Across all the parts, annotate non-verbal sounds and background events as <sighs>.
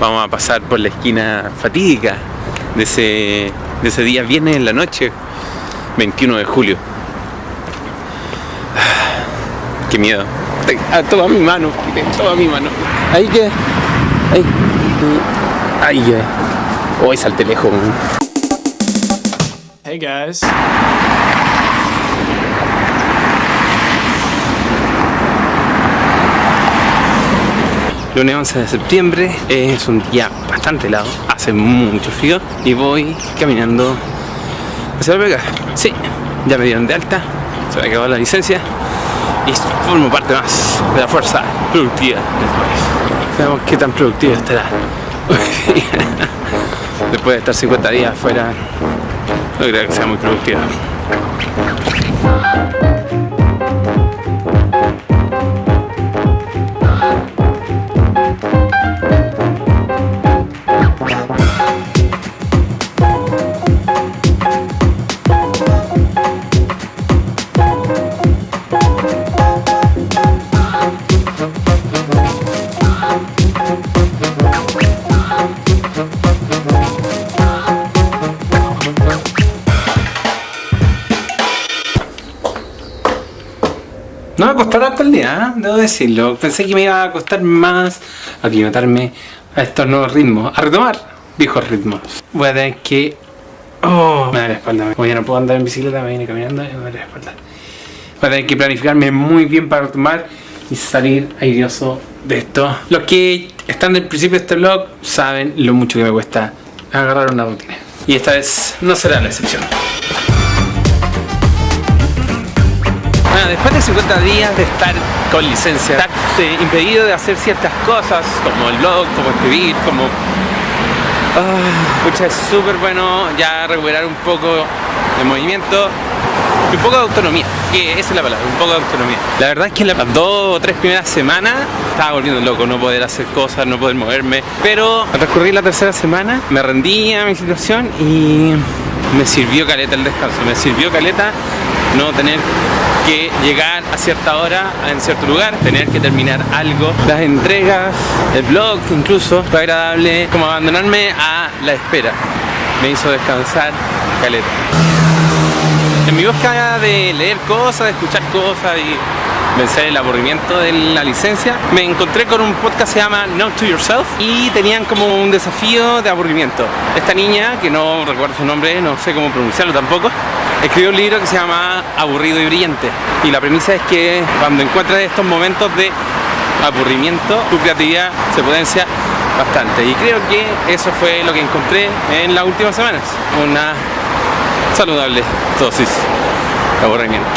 Vamos a pasar por la esquina fatídica de ese, de ese día viernes en la noche, 21 de julio. <sighs> Qué miedo. Ah, toma mi mano, toma mi mano. Ahí que. Ahí. Ahí ya. Hoy salte lejos. Hey guys. Lunes 11 de septiembre, es un día bastante helado, hace mucho frío y voy caminando hacia la pega. Sí, ya me dieron de alta, se me acabó la licencia y formo parte más de la fuerza productiva del país. Veamos qué tan productivo estará. <laughs> Después de estar 50 días afuera, no creo que sea muy productiva. No me costó tanto el día, ¿eh? debo decirlo. Pensé que me iba a costar más aclimatarme a estos nuevos ritmos, a retomar viejos ritmos. Voy a tener que... Oh, me da la espalda. Como ya no puedo andar en bicicleta, me viene caminando y me da la espalda. Voy a tener que planificarme muy bien para retomar y salir airoso de esto. Los que están del principio de este vlog saben lo mucho que me cuesta agarrar una rutina. Y esta vez no será la excepción. Después de 50 días de estar con licencia, estar impedido de hacer ciertas cosas, como el blog, como escribir, como... Pucha, es súper bueno ya recuperar un poco de movimiento y un poco de autonomía, que esa es la palabra, un poco de autonomía. La verdad es que las dos o tres primeras semanas estaba volviendo loco, no poder hacer cosas, no poder moverme, pero al transcurrir la tercera semana me rendí a mi situación y me sirvió caleta el descanso, me sirvió caleta no tener que llegar a cierta hora en cierto lugar, tener que terminar algo, las entregas, el blog incluso, fue agradable como abandonarme a la espera, me hizo descansar caleta. En mi búsqueda de leer cosas, de escuchar cosas y vencer el aburrimiento de la licencia, me encontré con un podcast que se llama Note to Yourself y tenían como un desafío de aburrimiento. Esta niña, que no recuerdo su nombre, no sé cómo pronunciarlo tampoco, escribió un libro que se llama Aburrido y Brillante. Y la premisa es que cuando encuentras estos momentos de aburrimiento, tu creatividad se potencia bastante. Y creo que eso fue lo que encontré en las últimas semanas. Una saludable dosis de aburrimiento.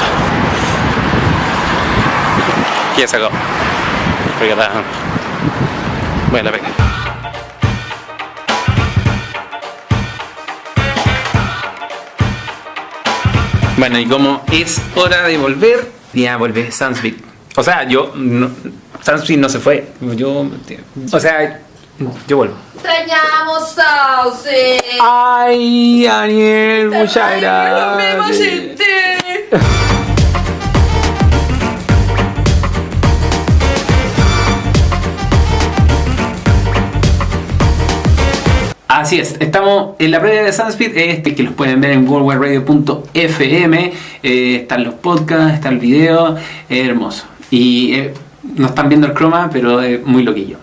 Y ya se acabó. Voy Bueno, y como es hora de volver, ya vuelve Sansbeat. O sea, yo, no, Sansbeat no se fue. Yo, o sea, yo vuelvo. Extrañamos Sauce. Ay, Daniel, muchas gracias. <laughs> Así es, estamos en la previa de Sunspeed, este que los pueden ver en worldwideradio.fm, eh, están los podcasts, está el video, es hermoso. Y eh, no están viendo el croma, pero es muy loquillo.